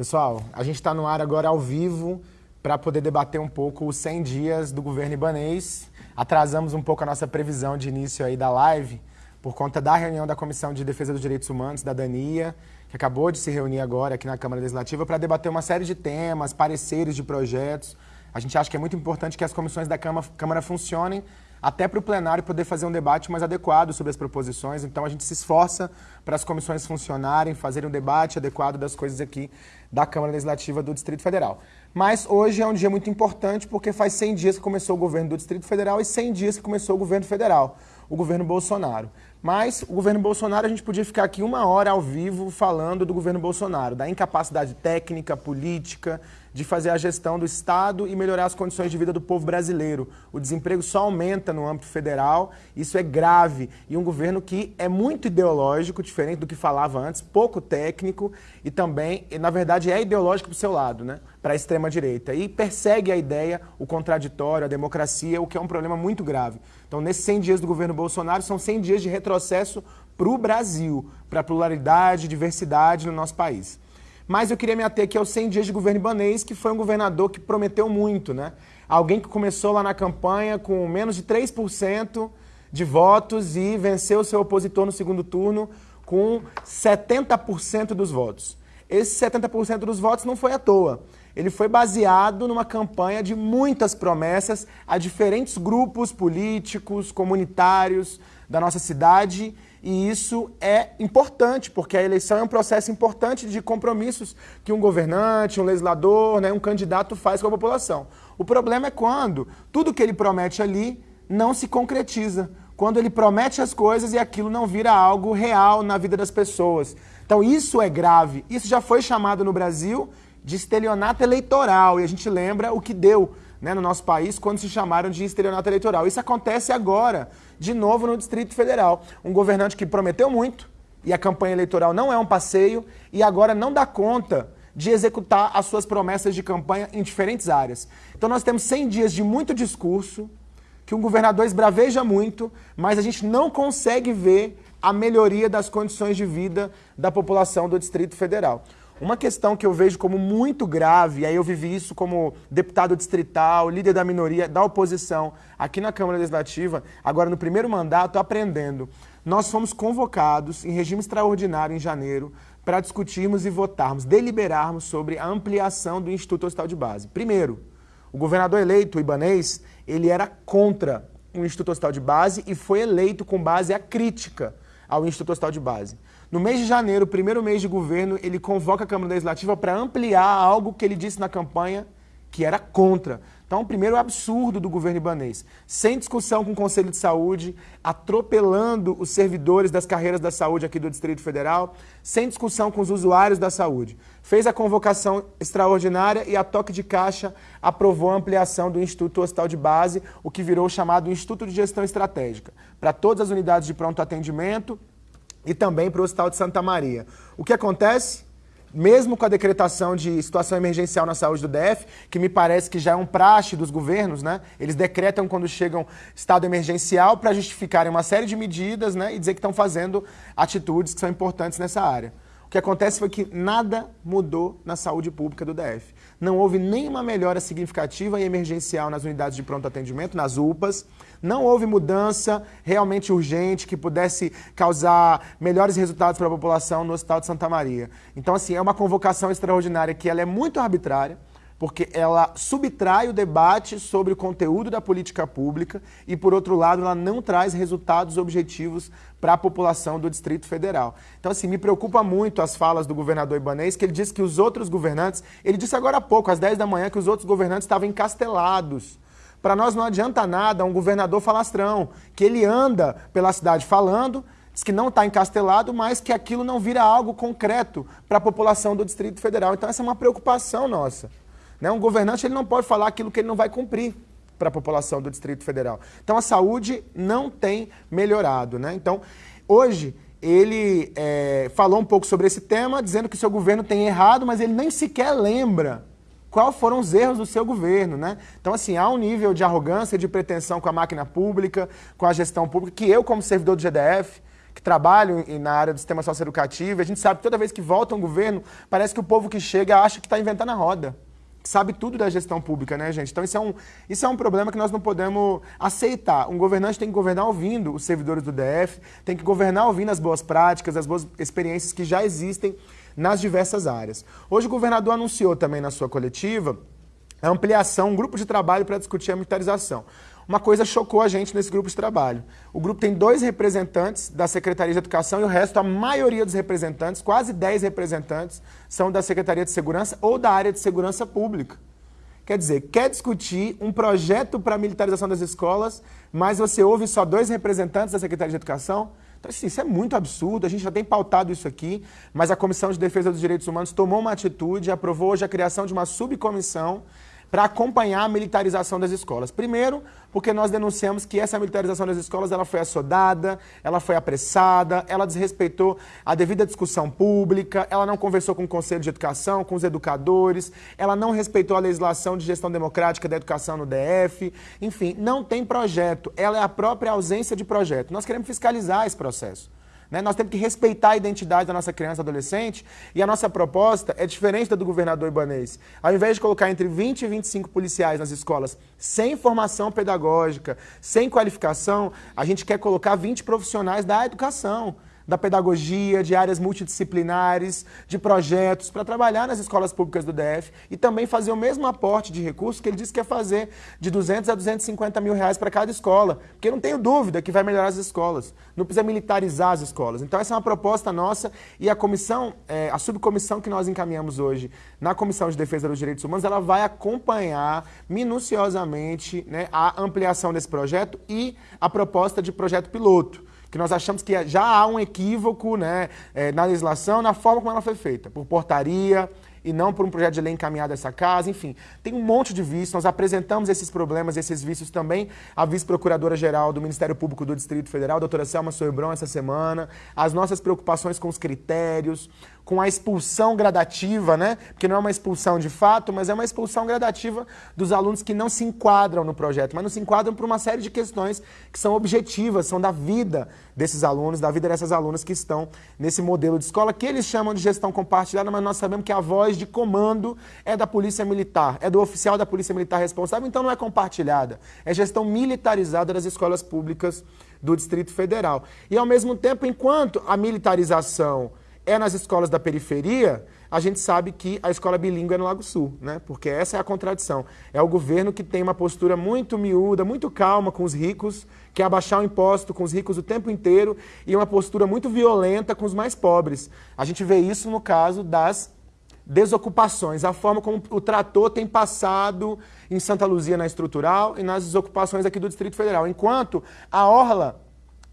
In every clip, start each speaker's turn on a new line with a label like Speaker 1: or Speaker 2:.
Speaker 1: Pessoal, a gente está no ar agora ao vivo para poder debater um pouco os 100 dias do governo ibanês. Atrasamos um pouco a nossa previsão de início aí da live por conta da reunião da Comissão de Defesa dos Direitos Humanos, da DANIA, que acabou de se reunir agora aqui na Câmara Legislativa para debater uma série de temas, pareceres de projetos. A gente acha que é muito importante que as comissões da Câmara, funcionem até para o plenário poder fazer um debate mais adequado sobre as proposições. Então a gente se esforça para as comissões funcionarem, fazerem um debate adequado das coisas aqui da Câmara Legislativa do Distrito Federal. Mas hoje é um dia muito importante porque faz 100 dias que começou o governo do Distrito Federal e 100 dias que começou o governo federal, o governo Bolsonaro. Mas o governo Bolsonaro, a gente podia ficar aqui uma hora ao vivo falando do governo Bolsonaro, da incapacidade técnica, política, de fazer a gestão do Estado e melhorar as condições de vida do povo brasileiro. O desemprego só aumenta no âmbito federal, isso é grave. E um governo que é muito ideológico, diferente do que falava antes, pouco técnico e também, na verdade, é ideológico para o seu lado, né? para a extrema-direita. E persegue a ideia, o contraditório, a democracia, o que é um problema muito grave. Então, nesses 100 dias do governo Bolsonaro, são 100 dias de retrocesso para o Brasil, para a pluralidade, diversidade no nosso país. Mas eu queria me ater aqui aos 100 dias de governo ibanês, que foi um governador que prometeu muito, né? Alguém que começou lá na campanha com menos de 3% de votos e venceu seu opositor no segundo turno com 70% dos votos. Esse 70% dos votos não foi à toa. Ele foi baseado numa campanha de muitas promessas a diferentes grupos políticos, comunitários da nossa cidade e isso é importante, porque a eleição é um processo importante de compromissos que um governante, um legislador, né, um candidato faz com a população. O problema é quando tudo que ele promete ali não se concretiza. Quando ele promete as coisas e aquilo não vira algo real na vida das pessoas. Então isso é grave. Isso já foi chamado no Brasil de estelionato eleitoral e a gente lembra o que deu né, no nosso país quando se chamaram de estelionato eleitoral. Isso acontece agora, de novo no Distrito Federal. Um governante que prometeu muito e a campanha eleitoral não é um passeio e agora não dá conta de executar as suas promessas de campanha em diferentes áreas. Então nós temos 100 dias de muito discurso, que um governador esbraveja muito, mas a gente não consegue ver a melhoria das condições de vida da população do Distrito Federal. Uma questão que eu vejo como muito grave, e aí eu vivi isso como deputado distrital, líder da minoria, da oposição, aqui na Câmara Legislativa, agora no primeiro mandato, aprendendo. Nós fomos convocados em regime extraordinário em janeiro para discutirmos e votarmos, deliberarmos sobre a ampliação do Instituto Hospital de Base. Primeiro, o governador eleito, o Ibanês, ele era contra o Instituto Hospital de Base e foi eleito com base à crítica ao Instituto Hospital de Base. No mês de janeiro, primeiro mês de governo, ele convoca a Câmara Legislativa para ampliar algo que ele disse na campanha que era contra. Então, primeiro absurdo do governo ibanês, sem discussão com o Conselho de Saúde, atropelando os servidores das carreiras da saúde aqui do Distrito Federal, sem discussão com os usuários da saúde. Fez a convocação extraordinária e a toque de caixa aprovou a ampliação do Instituto Hospital de Base, o que virou o chamado Instituto de Gestão Estratégica, para todas as unidades de pronto atendimento e também para o Hospital de Santa Maria. O que acontece? Mesmo com a decretação de situação emergencial na saúde do DF, que me parece que já é um praxe dos governos, né? Eles decretam quando chegam estado emergencial para justificarem uma série de medidas né? e dizer que estão fazendo atitudes que são importantes nessa área. O que acontece foi que nada mudou na saúde pública do DF. Não houve nenhuma melhora significativa e emergencial nas unidades de pronto atendimento, nas UPAs. Não houve mudança realmente urgente que pudesse causar melhores resultados para a população no Hospital de Santa Maria. Então, assim, é uma convocação extraordinária que ela é muito arbitrária, porque ela subtrai o debate sobre o conteúdo da política pública e, por outro lado, ela não traz resultados objetivos para a população do Distrito Federal. Então, assim, me preocupa muito as falas do governador Ibanês, que ele disse que os outros governantes, ele disse agora há pouco, às 10 da manhã, que os outros governantes estavam encastelados. Para nós não adianta nada um governador falastrão, que ele anda pela cidade falando, diz que não está encastelado, mas que aquilo não vira algo concreto para a população do Distrito Federal. Então, essa é uma preocupação nossa. Né? Um governante ele não pode falar aquilo que ele não vai cumprir para a população do Distrito Federal. Então a saúde não tem melhorado. Né? Então, hoje, ele é, falou um pouco sobre esse tema, dizendo que seu governo tem errado, mas ele nem sequer lembra quais foram os erros do seu governo, né? Então, assim, há um nível de arrogância, de pretensão com a máquina pública, com a gestão pública, que eu, como servidor do GDF, que trabalham na área do sistema socioeducativo, a gente sabe que toda vez que volta um governo, parece que o povo que chega acha que está inventando a roda sabe tudo da gestão pública, né, gente? Então isso é, um, isso é um problema que nós não podemos aceitar. Um governante tem que governar ouvindo os servidores do DF, tem que governar ouvindo as boas práticas, as boas experiências que já existem nas diversas áreas. Hoje o governador anunciou também na sua coletiva a ampliação, um grupo de trabalho para discutir a militarização uma coisa chocou a gente nesse grupo de trabalho. O grupo tem dois representantes da Secretaria de Educação e o resto, a maioria dos representantes, quase 10 representantes, são da Secretaria de Segurança ou da área de segurança pública. Quer dizer, quer discutir um projeto para a militarização das escolas, mas você ouve só dois representantes da Secretaria de Educação? Então, assim, isso é muito absurdo, a gente já tem pautado isso aqui, mas a Comissão de Defesa dos Direitos Humanos tomou uma atitude, aprovou hoje a criação de uma subcomissão para acompanhar a militarização das escolas. Primeiro, porque nós denunciamos que essa militarização das escolas ela foi assodada, ela foi apressada, ela desrespeitou a devida discussão pública, ela não conversou com o Conselho de Educação, com os educadores, ela não respeitou a legislação de gestão democrática da educação no DF, enfim, não tem projeto, ela é a própria ausência de projeto. Nós queremos fiscalizar esse processo. Né? Nós temos que respeitar a identidade da nossa criança e adolescente e a nossa proposta é diferente da do governador Ibanês. Ao invés de colocar entre 20 e 25 policiais nas escolas sem formação pedagógica, sem qualificação, a gente quer colocar 20 profissionais da educação da pedagogia, de áreas multidisciplinares, de projetos, para trabalhar nas escolas públicas do DF e também fazer o mesmo aporte de recursos que ele disse que ia fazer de 200 a 250 mil reais para cada escola. Porque não tenho dúvida que vai melhorar as escolas. Não precisa militarizar as escolas. Então essa é uma proposta nossa e a comissão, é, a subcomissão que nós encaminhamos hoje na Comissão de Defesa dos Direitos Humanos, ela vai acompanhar minuciosamente né, a ampliação desse projeto e a proposta de projeto piloto que nós achamos que já há um equívoco né, é, na legislação, na forma como ela foi feita, por portaria e não por um projeto de lei encaminhado a essa casa, enfim. Tem um monte de vícios, nós apresentamos esses problemas, esses vícios também à vice-procuradora-geral do Ministério Público do Distrito Federal, doutora Selma Soebron, essa semana, as nossas preocupações com os critérios, com a expulsão gradativa, né? Porque não é uma expulsão de fato, mas é uma expulsão gradativa dos alunos que não se enquadram no projeto, mas não se enquadram por uma série de questões que são objetivas, são da vida desses alunos, da vida dessas alunas que estão nesse modelo de escola que eles chamam de gestão compartilhada, mas nós sabemos que a voz de comando é da Polícia Militar, é do oficial da Polícia Militar responsável, então não é compartilhada, é gestão militarizada das escolas públicas do Distrito Federal. E ao mesmo tempo, enquanto a militarização é nas escolas da periferia, a gente sabe que a escola bilíngue é no Lago Sul, né? Porque essa é a contradição. É o governo que tem uma postura muito miúda, muito calma com os ricos, que é abaixar o imposto com os ricos o tempo inteiro, e uma postura muito violenta com os mais pobres. A gente vê isso no caso das desocupações, a forma como o trator tem passado em Santa Luzia na estrutural e nas desocupações aqui do Distrito Federal. Enquanto a orla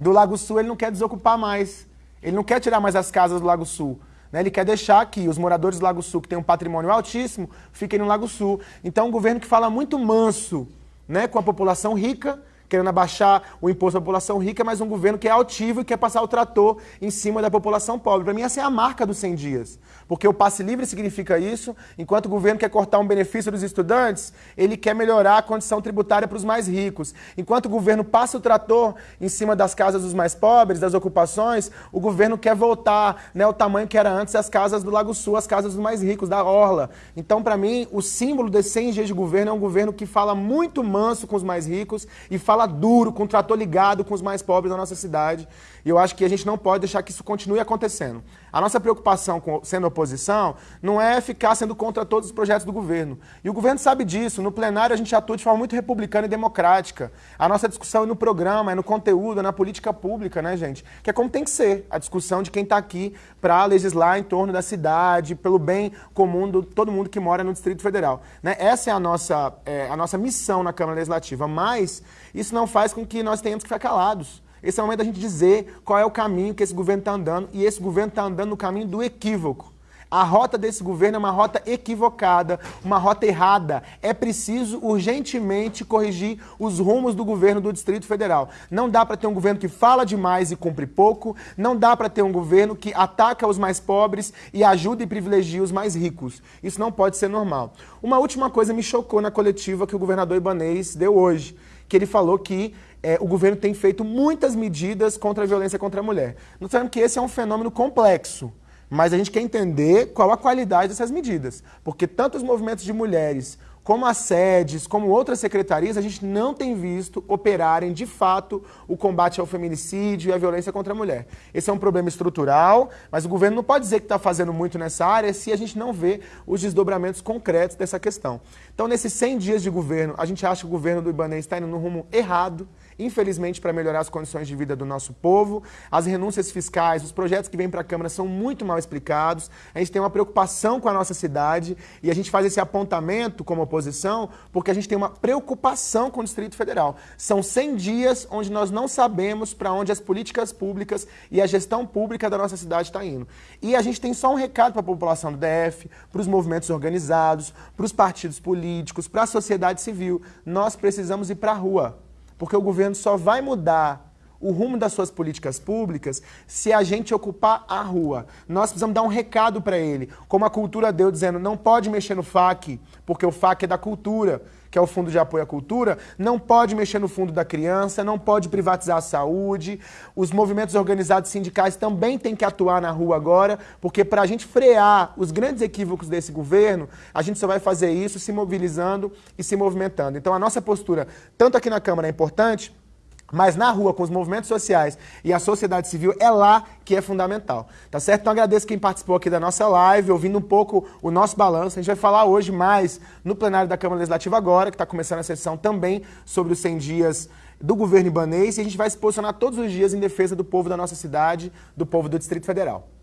Speaker 1: do Lago Sul ele não quer desocupar mais. Ele não quer tirar mais as casas do Lago Sul. Né? Ele quer deixar que os moradores do Lago Sul, que têm um patrimônio altíssimo, fiquem no Lago Sul. Então, um governo que fala muito manso né, com a população rica, querendo abaixar o imposto da população rica, mas um governo que é altivo e quer passar o trator em cima da população pobre. Para mim, essa é a marca dos 100 dias. Porque o passe livre significa isso, enquanto o governo quer cortar um benefício dos estudantes, ele quer melhorar a condição tributária para os mais ricos. Enquanto o governo passa o trator em cima das casas dos mais pobres, das ocupações, o governo quer voltar né, ao tamanho que era antes as casas do Lago Sul, as casas dos mais ricos, da Orla. Então, para mim, o símbolo desses 100 dias de governo é um governo que fala muito manso com os mais ricos e fala duro, com o trator ligado com os mais pobres da nossa cidade. E eu acho que a gente não pode deixar que isso continue acontecendo. A nossa preocupação com sendo oposição não é ficar sendo contra todos os projetos do governo. E o governo sabe disso. No plenário a gente atua de forma muito republicana e democrática. A nossa discussão é no programa, é no conteúdo, é na política pública, né, gente? Que é como tem que ser a discussão de quem está aqui para legislar em torno da cidade, pelo bem comum de todo mundo que mora no Distrito Federal. Né? Essa é a nossa, é, a nossa missão na Câmara Legislativa. Mas isso não faz com que nós tenhamos que ficar calados. Esse é o momento da gente dizer qual é o caminho que esse governo está andando, e esse governo está andando no caminho do equívoco. A rota desse governo é uma rota equivocada, uma rota errada. É preciso urgentemente corrigir os rumos do governo do Distrito Federal. Não dá para ter um governo que fala demais e cumpre pouco, não dá para ter um governo que ataca os mais pobres e ajuda e privilegia os mais ricos. Isso não pode ser normal. Uma última coisa me chocou na coletiva que o governador Ibanês deu hoje que ele falou que é, o governo tem feito muitas medidas contra a violência contra a mulher. Nós sabemos que esse é um fenômeno complexo. Mas a gente quer entender qual a qualidade dessas medidas. Porque tanto os movimentos de mulheres como as sedes, como outras secretarias, a gente não tem visto operarem de fato o combate ao feminicídio e à violência contra a mulher. Esse é um problema estrutural, mas o governo não pode dizer que está fazendo muito nessa área se a gente não vê os desdobramentos concretos dessa questão. Então, nesses 100 dias de governo, a gente acha que o governo do Ibanez está indo no rumo errado, infelizmente, para melhorar as condições de vida do nosso povo. As renúncias fiscais, os projetos que vêm para a Câmara são muito mal explicados. A gente tem uma preocupação com a nossa cidade e a gente faz esse apontamento como oposição porque a gente tem uma preocupação com o Distrito Federal. São 100 dias onde nós não sabemos para onde as políticas públicas e a gestão pública da nossa cidade está indo. E a gente tem só um recado para a população do DF, para os movimentos organizados, para os partidos políticos, para a sociedade civil. Nós precisamos ir para a rua porque o governo só vai mudar o rumo das suas políticas públicas se a gente ocupar a rua. Nós precisamos dar um recado para ele, como a cultura deu, dizendo não pode mexer no FAC, porque o FAC é da cultura, que é o Fundo de Apoio à Cultura, não pode mexer no Fundo da Criança, não pode privatizar a saúde. Os movimentos organizados sindicais também têm que atuar na rua agora, porque para a gente frear os grandes equívocos desse governo, a gente só vai fazer isso se mobilizando e se movimentando. Então a nossa postura, tanto aqui na Câmara, é importante, mas na rua, com os movimentos sociais e a sociedade civil, é lá que é fundamental. Tá certo? Então agradeço quem participou aqui da nossa live, ouvindo um pouco o nosso balanço. A gente vai falar hoje mais no plenário da Câmara Legislativa agora, que está começando a sessão também sobre os 100 dias do governo ibanês, e a gente vai se posicionar todos os dias em defesa do povo da nossa cidade, do povo do Distrito Federal.